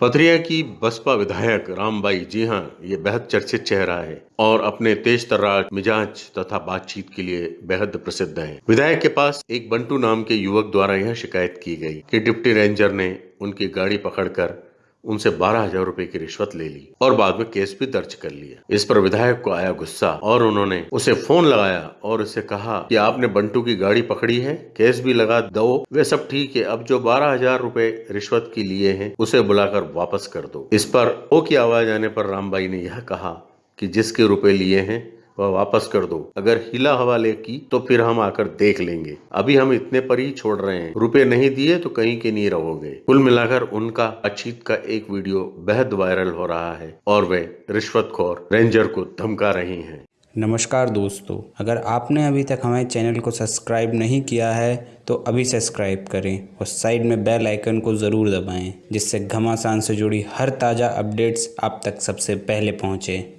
पथरिया की बसपा विधायक रामबाई जी हाँ, ये बेहद चर्चित चेहरा है और अपने तेज तर्रार मिजाज तथा बातचीत के लिए बेहद प्रसिद्ध हैं। विधायक के पास एक बंटू नाम के युवक द्वारा यह शिकायत की गई कि डिप्टी रेंजर ने उनकी गाड़ी पकड़कर उनसे बारह हज़ार रूपए की रिश्वत ले ली और बाद में केस भी दर्ज कर लिया इस पर विधायक को आया गुस्सा और उन्होंने उसे फ़ोन लगाया और उसे कहा कि आपने बंटू की गाड़ी पकड़ी है, केस भी लगा दो। वे सब ठीक है, अब जो बारह हज़ार रूपए रिश्वत की लिए हैं, उसे बुलाकर वापस कर दो। इस पर ओ की आवाज़ आने पर रामबाई ने यह कहा कि जिसके रुपए लिए हैं वह वापस कर दो। अगर हिला हवाले की तो फिर हम आकर देख लेंगे। अभी हम इतने पर ही छोड़ रहे हैं। रुपए नहीं दिए तो कहीं के नहीं रहोगे। कुल मिलाकर उनका अचीत का एक वीडियो बेहद वायरल हो रहा है और वे रिश्वतखोर रेंजर को धमका रही हैं। नमस्कार दोस्तों, अगर आपने अभी तक हमारे चैनल को सब्सक्राइब नहीं किया है तो अभी सब्सक्राइब करें और साइड में बेल आइकन को ज़रूर दबाएँ, जिससे घमासान से जुड़ी हर ताज़ा अपडेट्स आप तक सबसे पहले पहुँचें।